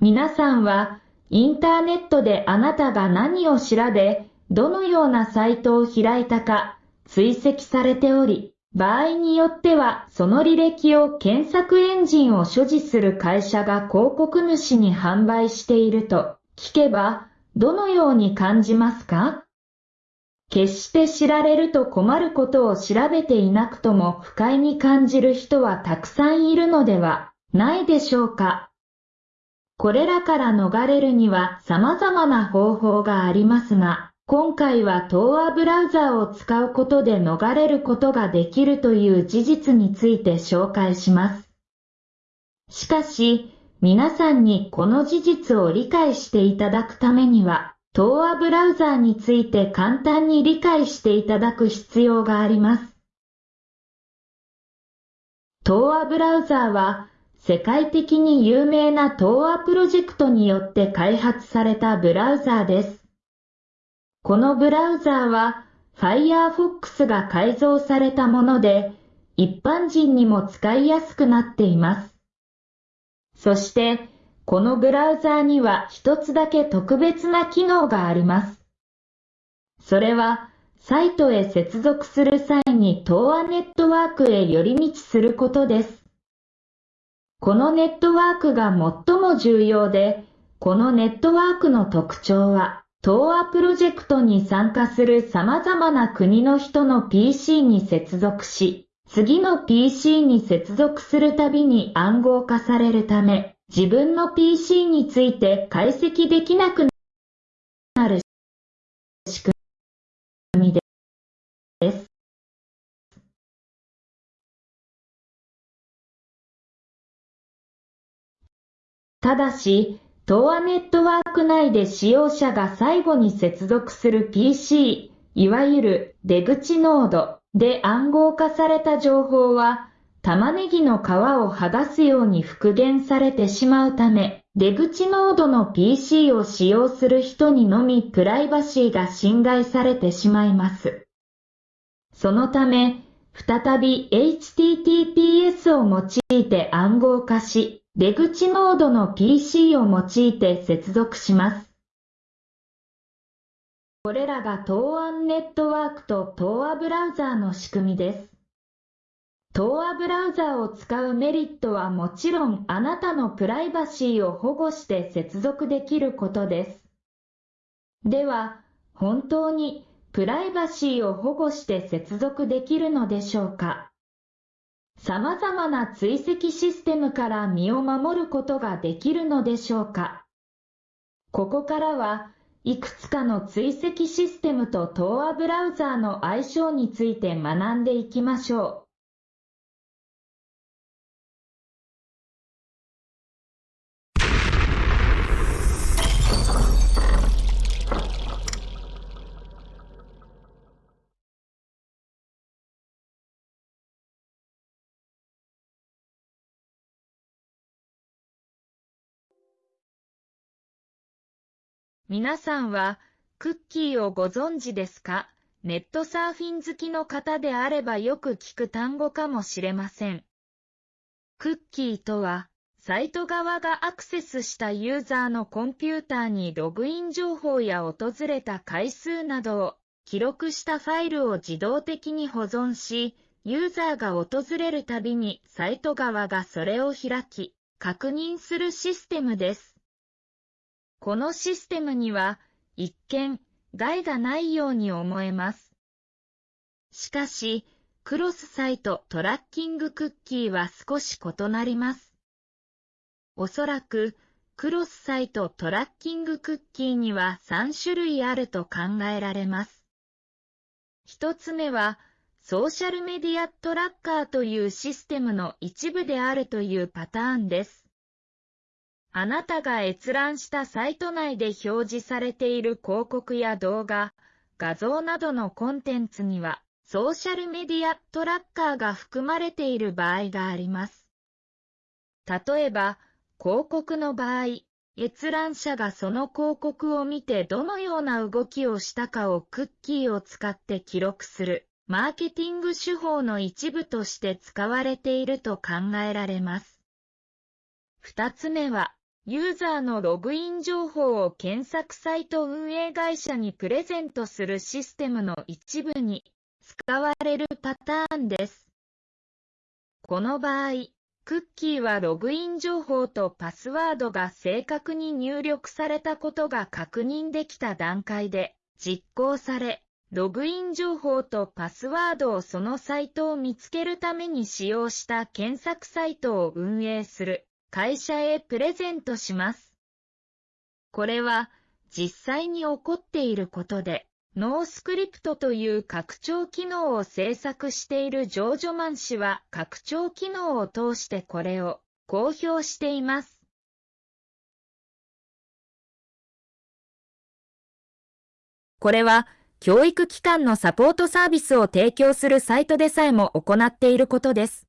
皆さんは、インターネットであなたが何を調べ、どのようなサイトを開いたか、追跡されており、場合によってはその履歴を検索エンジンを所持する会社が広告主に販売していると聞けば、どのように感じますか？決して知られると困ることを調べていなくとも不快に感じる人はたくさんいるのではないでしょうか？これらから逃れるには様々な方法がありますが、今回は Tor ブラウザーを使うことで逃れることができるという事実について紹介します。しかし、皆さんにこの事実を理解していただくためには、Tor ブラウザーについて簡単に理解していただく必要があります。Tor ブラウザーは、世界的に有名な Tor プロジェクトによって開発されたブラウザーです。このブラウザーは Firefox が改造されたもので、一般人にも使いやすくなっています。そして、このブラウザーには一つだけ特別な機能があります。それは、サイトへ接続する際に Tor ネットワークへ寄り道することです。このネットワークが最も重要で、このネットワークの特徴は、東亜プロジェクトに参加する様々な国の人の PC に接続し、次の PC に接続するたびに暗号化されるため、自分の PC について解析できなくただし、東亜ネットワーク内で使用者が最後に接続する PC、いわゆる出口ノードで暗号化された情報は、玉ねぎの皮を剥がすように復元されてしまうため、出口ノードの PC を使用する人にのみプライバシーが侵害されてしまいます。そのため、再び HTTPS を用いて暗号化し、出口ノードの PC を用いて接続します。これらが東安ネットワークと東亜ブラウザーの仕組みです。東亜ブラウザーを使うメリットはもちろんあなたのプライバシーを保護して接続できることです。では、本当にプライバシーを保護して接続できるのでしょうか？様々な追跡システムから身を守ることができるのでしょうか？ここからはいくつかの追跡システムと TOA ブラウザーの相性について学んでいきましょう。皆さんはクッキーをご存知ですか？ネットサーフィン好きの方であればよく聞く単語かもしれません。クッキーとは、サイト側がアクセスしたユーザーのコンピューターにログイン情報や訪れた回数などを記録したファイルを自動的に保存し、ユーザーが訪れるたびにサイト側がそれを開き、確認するシステムです。このシステムには一見害がないように思えます。しかし、クロスサイトトラッキングクッキーは少し異なります。おそらく、クロスサイトトラッキングクッキーには3種類あると考えられます。一つ目は、ソーシャルメディアトラッカーというシステムの一部であるというパターンです。あなたが閲覧したサイト内で表示されている広告や動画、画像などのコンテンツには、ソーシャルメディアトラッカーが含まれている場合があります。例えば、広告の場合、閲覧者がその広告を見てどのような動きをしたかをクッキーを使って記録する、マーケティング手法の一部として使われていると考えられます。二つ目は、ユーザーのログイン情報を検索サイト運営会社にプレゼントするシステムの一部に使われるパターンです。この場合、クッキーはログイン情報とパスワードが正確に入力されたことが確認できた段階で実行され、ログイン情報とパスワードをそのサイトを見つけるために使用した検索サイトを運営する会社へプレゼントします。これは実際に起こっていることで、ノースクリプトという拡張機能を制作しているジョージョマン氏は拡張機能を通してこれを公表しています。これは教育機関のサポートサービスを提供するサイトでさえも行っていることです。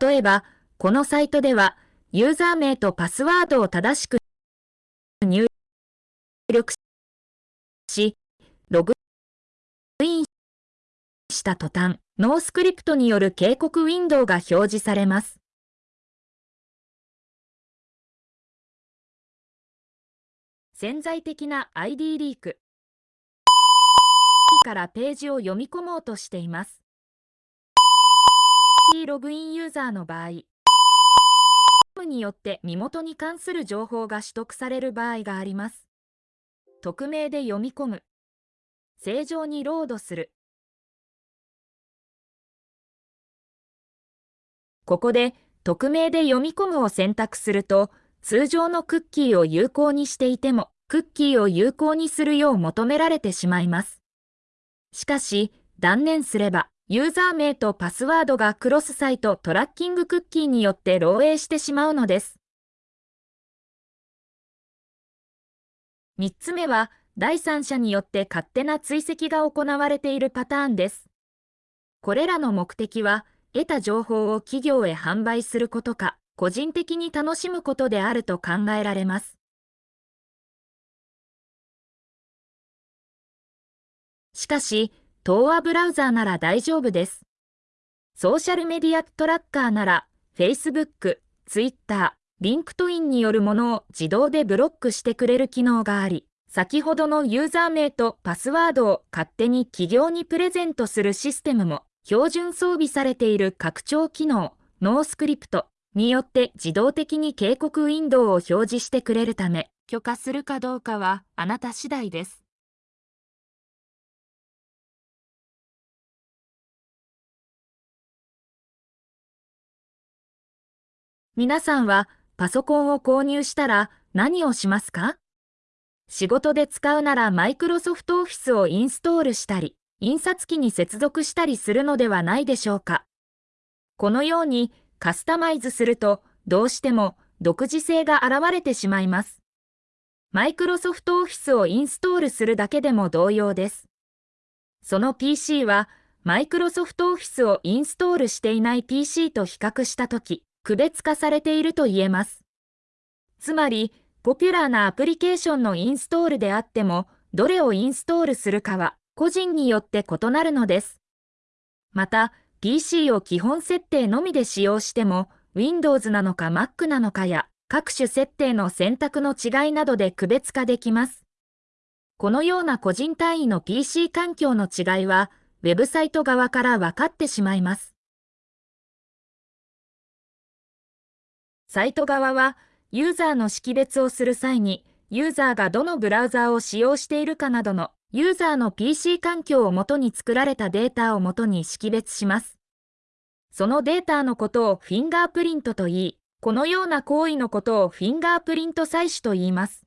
例えば、このサイトでは、ユーザー名とパスワードを正しく入力し、ログインした途端、ノースクリプトによる警告ウィンドウが表示されます。潜在的な ID リークからページを読み込もうとしています。ログインユーザーの場合、よって身元に関する情報が取得される場合があります。匿名で読み込む。正常にロードする。ここで、匿名で読み込むを選択すると、通常のクッキーを有効にしていても、クッキーを有効にするよう求められてしまいます。しかし、断念すれば、ユーザー名とパスワードがクロスサイトトラッキングクッキーによって漏洩してしまうのです。3つ目は、第三者によって勝手な追跡が行われているパターンです。これらの目的は、得た情報を企業へ販売することか、個人的に楽しむことであると考えられます。しかし、東亜ブラウザーなら大丈夫です。ソーシャルメディアトラッカーなら、Facebook、Twitter、LinkedIn によるものを自動でブロックしてくれる機能があり、先ほどのユーザー名とパスワードを勝手に企業にプレゼントするシステムも、標準装備されている拡張機能、 NoScript によって自動的に警告ウィンドウを表示してくれるため、許可するかどうかはあなた次第です。皆さんはパソコンを購入したら何をしますか？仕事で使うならマイクロソフトオフィスをインストールしたり、印刷機に接続したりするのではないでしょうか？このようにカスタマイズするとどうしても独自性が現れてしまいます。マイクロソフトオフィスをインストールするだけでも同様です。その PC はマイクロソフトオフィスをインストールしていない PC と比較したとき、区別化されていると言えます。つまり、ポピュラーなアプリケーションのインストールであっても、どれをインストールするかは個人によって異なるのです。また、PC を基本設定のみで使用しても、Windows なのか Mac なのかや、各種設定の選択の違いなどで区別化できます。このような個人単位の PC 環境の違いは、ウェブサイト側から分かってしまいます。サイト側は、ユーザーの識別をする際に、ユーザーがどのブラウザーを使用しているかなどのユーザーの PC 環境をもとに作られたデータをもとに識別します。そのデータのことをフィンガープリントと言い、このような行為のことをフィンガープリント採取と言います。